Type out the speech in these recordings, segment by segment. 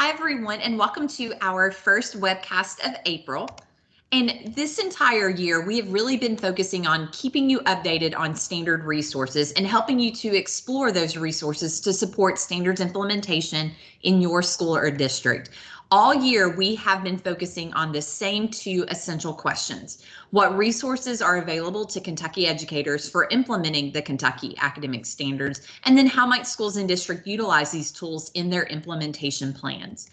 Hi, everyone, and welcome to our first webcast of April. And this entire year, we have really been focusing on keeping you updated on standard resources and helping you to explore those resources to support standards implementation in your school or district. All year, we have been focusing on the same two essential questions. What resources are available to Kentucky educators for implementing the Kentucky academic standards? And then how might schools and district utilize these tools in their implementation plans?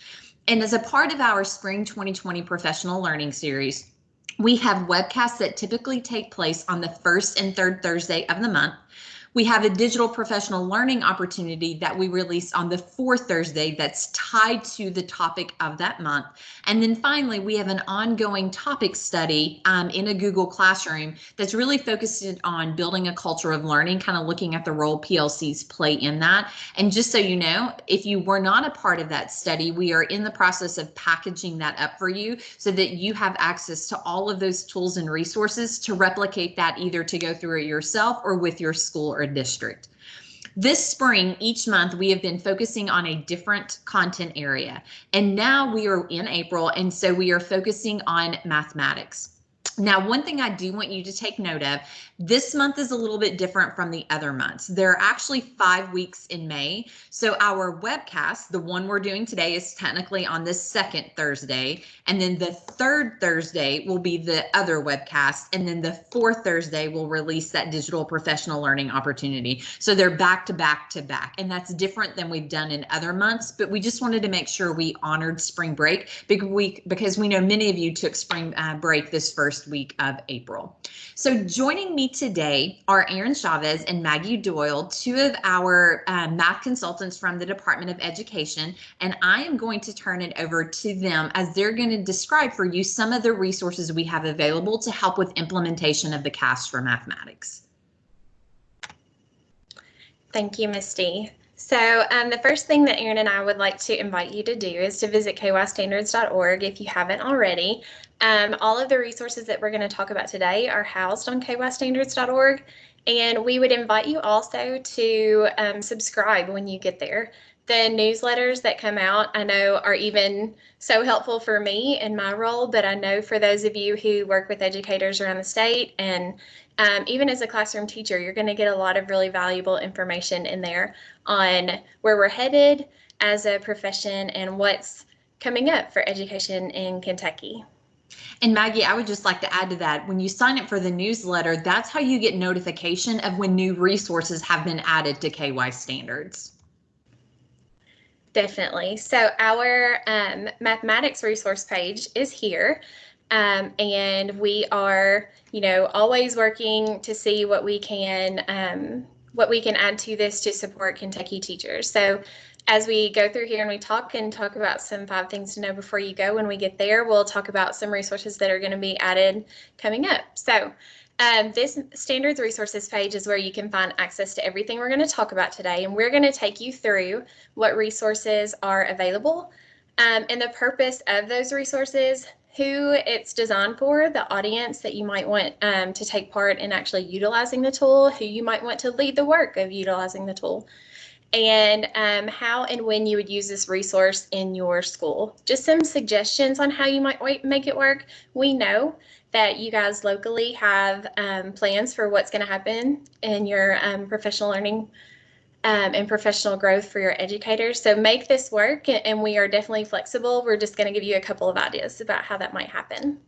And as a part of our Spring 2020 Professional Learning Series, we have webcasts that typically take place on the first and third Thursday of the month. We have a digital professional learning opportunity that we release on the fourth Thursday that's tied to the topic of that month. And then finally, we have an ongoing topic study um, in a Google Classroom that's really focused on building a culture of learning, kind of looking at the role PLCs play in that. And just so you know, if you were not a part of that study, we are in the process of packaging that up for you so that you have access to all of those tools and resources to replicate that either to go through it yourself or with your school or district. This spring, each month, we have been focusing on a different content area. And now we are in April, and so we are focusing on mathematics. Now, one thing I do want you to take note of, this month is a little bit different from the other months. There are actually five weeks in May. So our webcast, the one we're doing today is technically on the second Thursday. And then the third Thursday will be the other webcast. And then the fourth Thursday will release that digital professional learning opportunity. So they're back to back to back. And that's different than we've done in other months, but we just wanted to make sure we honored spring break because we know many of you took spring uh, break this first week of April. So joining me today are Aaron Chavez and Maggie Doyle, two of our uh, math consultants from the Department of Education, and I am going to turn it over to them as they're going to describe for you some of the resources we have available to help with implementation of the CAST for mathematics. Thank you, Misty. So um, the first thing that Aaron and I would like to invite you to do is to visit kystandards.org if you haven't already. Um, all of the resources that we're going to talk about today are housed on kystandards.org, and we would invite you also to um, subscribe when you get there. The newsletters that come out, I know, are even so helpful for me in my role, but I know for those of you who work with educators around the state and um, even as a classroom teacher, you're going to get a lot of really valuable information in there on where we're headed as a profession and what's coming up for education in Kentucky. And Maggie, I would just like to add to that, when you sign up for the newsletter, that's how you get notification of when new resources have been added to KY standards. Definitely. So our um, mathematics resource page is here. Um, and we are, you know, always working to see what we can um, what we can add to this to support Kentucky teachers. So as we go through here and we talk and talk about some five things to know before you go, when we get there, we'll talk about some resources that are going to be added coming up. So um, this standards resources page is where you can find access to everything we're going to talk about today. And we're going to take you through what resources are available um, and the purpose of those resources, who it's designed for, the audience that you might want um, to take part in actually utilizing the tool, who you might want to lead the work of utilizing the tool, and um, how and when you would use this resource in your school. Just some suggestions on how you might make it work. We know that you guys locally have um, plans for what's going to happen in your um, professional learning um, and professional growth for your educators. So make this work, and we are definitely flexible. We're just going to give you a couple of ideas about how that might happen.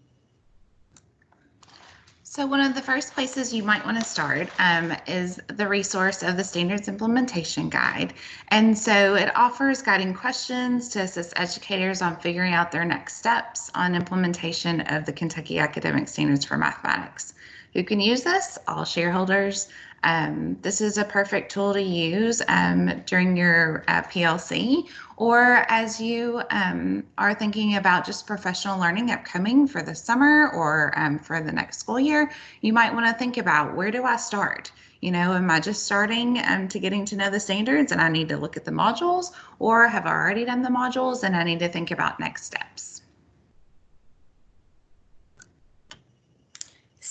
So one of the first places you might want to start um, is the resource of the Standards Implementation Guide. And so it offers guiding questions to assist educators on figuring out their next steps on implementation of the Kentucky Academic Standards for Mathematics. Who can use this? All shareholders, um, this is a perfect tool to use um, during your uh, PLC or as you um, are thinking about just professional learning upcoming for the summer or um, for the next school year, you might want to think about where do I start? You know, am I just starting um, to getting to know the standards and I need to look at the modules or have I already done the modules and I need to think about next steps?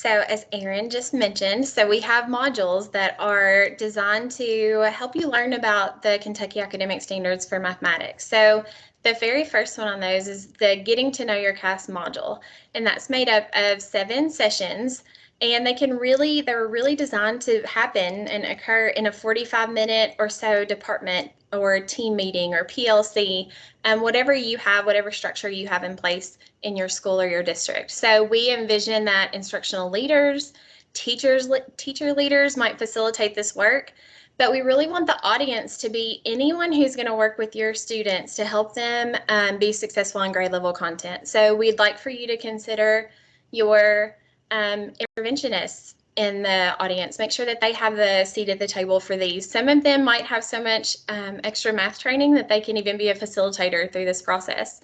So as Aaron just mentioned, so we have modules that are designed to help you learn about the Kentucky Academic Standards for Mathematics. So the very first one on those is the Getting to Know Your KAS module, and that's made up of seven sessions. And they can really, they're really designed to happen and occur in a 45 minute or so department or team meeting or PLC, um, whatever you have, whatever structure you have in place in your school or your district. So we envision that instructional leaders, teachers, teacher leaders might facilitate this work, but we really want the audience to be anyone who's going to work with your students to help them um, be successful in grade level content. So we'd like for you to consider your um, interventionists in the audience. Make sure that they have the seat at the table for these. Some of them might have so much um, extra math training that they can even be a facilitator through this process.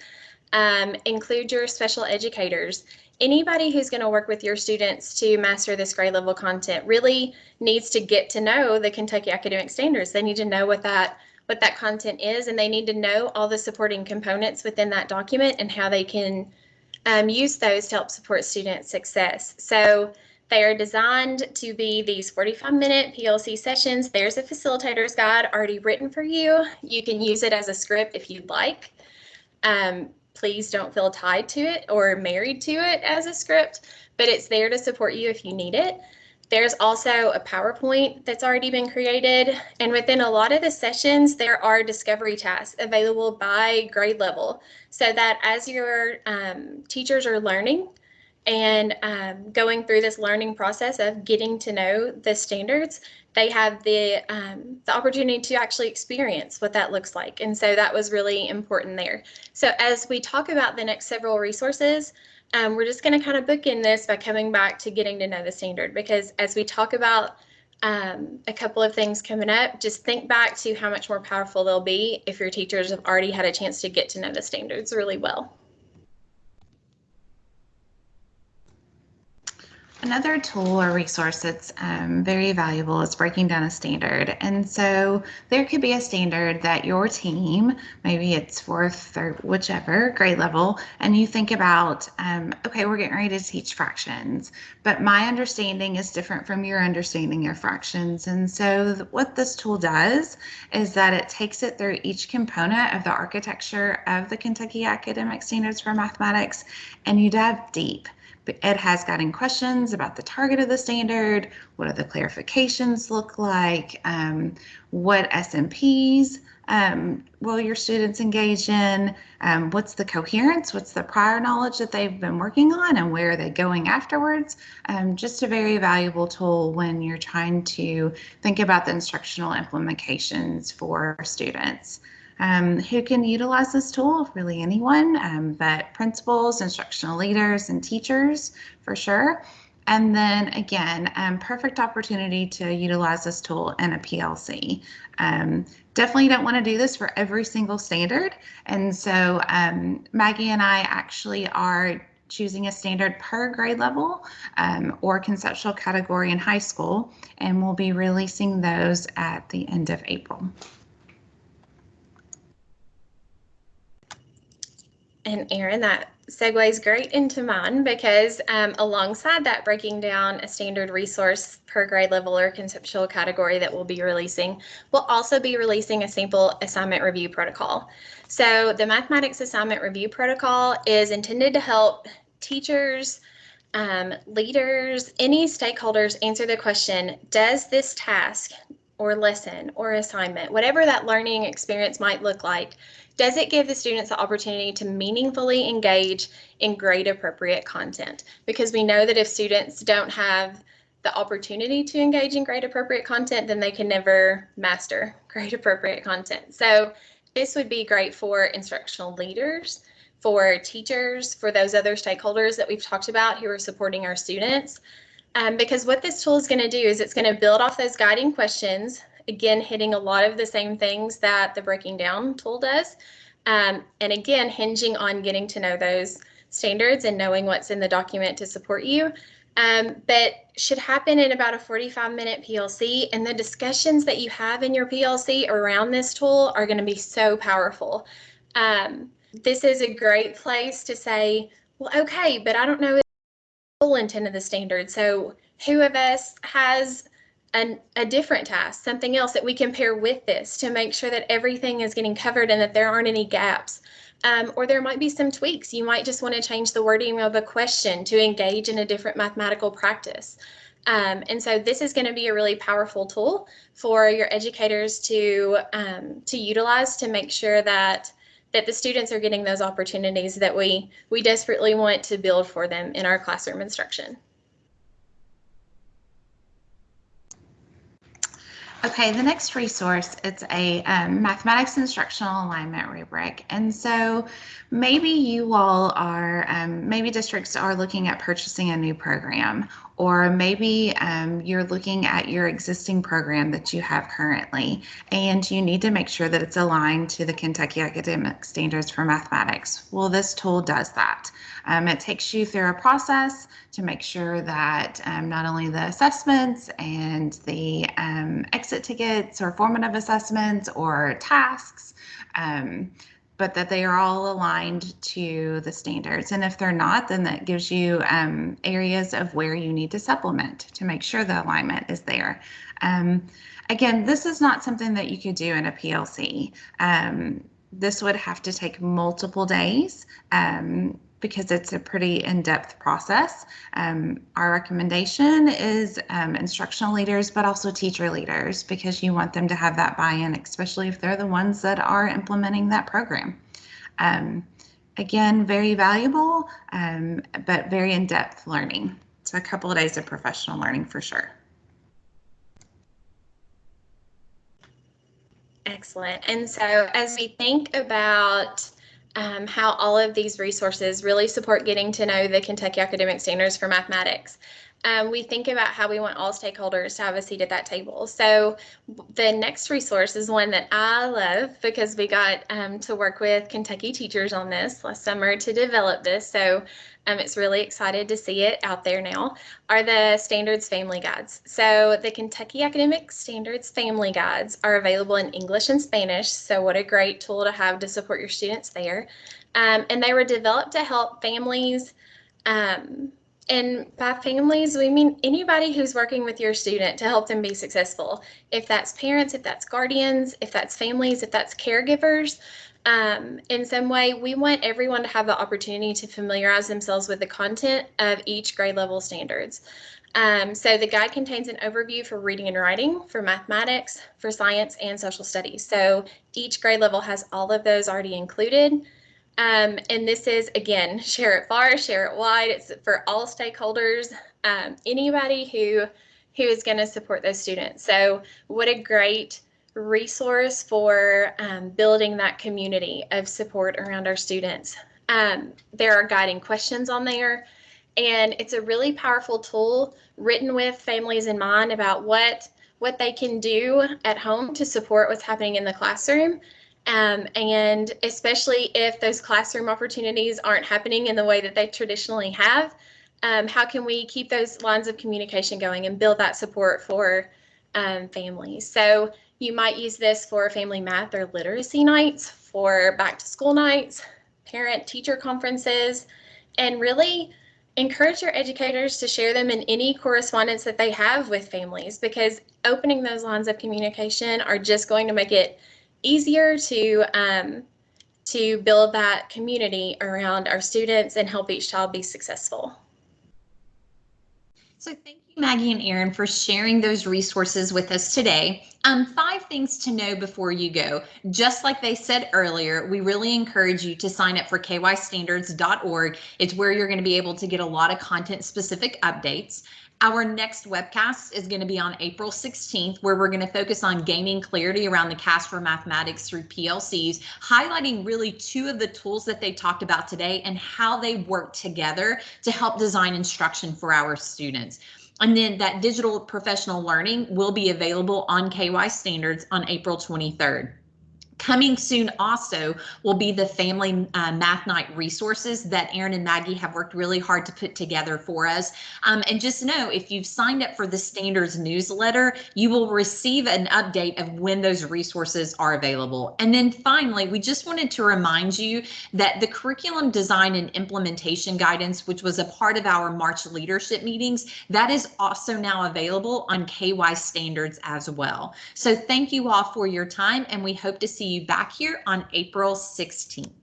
Um, include your special educators. Anybody who's going to work with your students to master this grade level content really needs to get to know the Kentucky Academic Standards. They need to know what that what that content is and they need to know all the supporting components within that document and how they can um, use those to help support student success. So they are designed to be these 45 minute PLC sessions. There's a facilitator's guide already written for you. You can use it as a script if you'd like. Um, please don't feel tied to it or married to it as a script, but it's there to support you if you need it. There's also a PowerPoint that's already been created. And within a lot of the sessions, there are discovery tasks available by grade level so that as your um, teachers are learning and um, going through this learning process of getting to know the standards, they have the, um, the opportunity to actually experience what that looks like. And so that was really important there. So as we talk about the next several resources, um, we're just going to kind of book in this by coming back to getting to know the standard because as we talk about um, a couple of things coming up, just think back to how much more powerful they'll be if your teachers have already had a chance to get to know the standards really well. Another tool or resource that's um, very valuable is breaking down a standard. And so there could be a standard that your team, maybe it's fourth or whichever grade level, and you think about, um, okay, we're getting ready to teach fractions, but my understanding is different from your understanding of fractions. And so th what this tool does is that it takes it through each component of the architecture of the Kentucky Academic Standards for Mathematics, and you dive deep. Ed has gotten questions about the target of the standard, what do the clarifications look like, um, what SMPs um, will your students engage in, um, what's the coherence, what's the prior knowledge that they've been working on, and where are they going afterwards. Um, just a very valuable tool when you're trying to think about the instructional implications for students. Um, who can utilize this tool? Really anyone, um, but principals, instructional leaders, and teachers for sure. And then again, um, perfect opportunity to utilize this tool in a PLC. Um, definitely don't want to do this for every single standard. And so um, Maggie and I actually are choosing a standard per grade level um, or conceptual category in high school, and we'll be releasing those at the end of April. And Aaron, that segues great into mine because um, alongside that breaking down a standard resource per grade level or conceptual category that we'll be releasing, we'll also be releasing a sample assignment review protocol. So the mathematics assignment review protocol is intended to help teachers, um, leaders, any stakeholders answer the question, does this task or lesson or assignment, whatever that learning experience might look like, does it give the students the opportunity to meaningfully engage in grade appropriate content? Because we know that if students don't have the opportunity to engage in grade appropriate content, then they can never master grade appropriate content. So this would be great for instructional leaders, for teachers, for those other stakeholders that we've talked about who are supporting our students. Um, because what this tool is going to do is it's going to build off those guiding questions again, hitting a lot of the same things that the breaking down tool does. Um, and again, hinging on getting to know those standards and knowing what's in the document to support you. Um, but should happen in about a 45 minute PLC and the discussions that you have in your PLC around this tool are going to be so powerful. Um, this is a great place to say, well, okay, but I don't know full intent of the standard. So who of us has an, a different task, something else that we can pair with this to make sure that everything is getting covered and that there aren't any gaps. Um, or there might be some tweaks. You might just want to change the wording of a question to engage in a different mathematical practice. Um, and so this is going to be a really powerful tool for your educators to um, to utilize to make sure that that the students are getting those opportunities that we we desperately want to build for them in our classroom instruction. Okay, the next resource, it's a um, mathematics instructional alignment rubric. And so maybe you all are, um, maybe districts are looking at purchasing a new program, or maybe um, you're looking at your existing program that you have currently, and you need to make sure that it's aligned to the Kentucky Academic Standards for Mathematics. Well, this tool does that. Um, it takes you through a process to make sure that um, not only the assessments and the um, exit tickets or formative assessments or tasks, um, but that they are all aligned to the standards. And if they're not, then that gives you um, areas of where you need to supplement to make sure the alignment is there. Um, again, this is not something that you could do in a PLC. Um, this would have to take multiple days. Because it's a pretty in-depth process. Um, our recommendation is um, instructional leaders, but also teacher leaders, because you want them to have that buy-in, especially if they're the ones that are implementing that program. Um, again, very valuable, um, but very in-depth learning. So a couple of days of professional learning for sure. Excellent. And so as we think about um, how all of these resources really support getting to know the Kentucky Academic Standards for Mathematics. Um, we think about how we want all stakeholders to have a seat at that table. So the next resource is one that I love because we got um, to work with Kentucky teachers on this last summer to develop this. So um, it's really excited to see it out there now, are the Standards Family Guides. So the Kentucky Academic Standards Family Guides are available in English and Spanish. So what a great tool to have to support your students there. Um, and they were developed to help families um, and by families, we mean anybody who's working with your student to help them be successful. If that's parents, if that's guardians, if that's families, if that's caregivers, um, in some way, we want everyone to have the opportunity to familiarize themselves with the content of each grade level standards. Um, so the guide contains an overview for reading and writing, for mathematics, for science, and social studies. So each grade level has all of those already included. Um, and this is, again, share it far, share it wide. It's for all stakeholders, um, anybody who, who is going to support those students. So what a great resource for um, building that community of support around our students. Um, there are guiding questions on there, and it's a really powerful tool written with families in mind about what what they can do at home to support what's happening in the classroom. Um, and especially if those classroom opportunities aren't happening in the way that they traditionally have, um, how can we keep those lines of communication going and build that support for um, families? So you might use this for family math or literacy nights, for back to school nights, parent teacher conferences, and really encourage your educators to share them in any correspondence that they have with families because opening those lines of communication are just going to make it easier to um, to build that community around our students and help each child be successful. So thank you, Maggie and Aaron, for sharing those resources with us today. Um, five things to know before you go. Just like they said earlier, we really encourage you to sign up for kystandards.org. It's where you're going to be able to get a lot of content specific updates. Our next webcast is going to be on April 16th, where we're going to focus on gaining clarity around the KAS for mathematics through PLCs, highlighting really two of the tools that they talked about today and how they work together to help design instruction for our students. And then that digital professional learning will be available on KY standards on April 23rd. Coming soon also will be the family uh, math night resources that Aaron and Maggie have worked really hard to put together for us. Um, and just know if you've signed up for the standards newsletter, you will receive an update of when those resources are available. And then finally, we just wanted to remind you that the curriculum design and implementation guidance, which was a part of our March leadership meetings, that is also now available on KY standards as well. So thank you all for your time and we hope to see you back here on April 16th.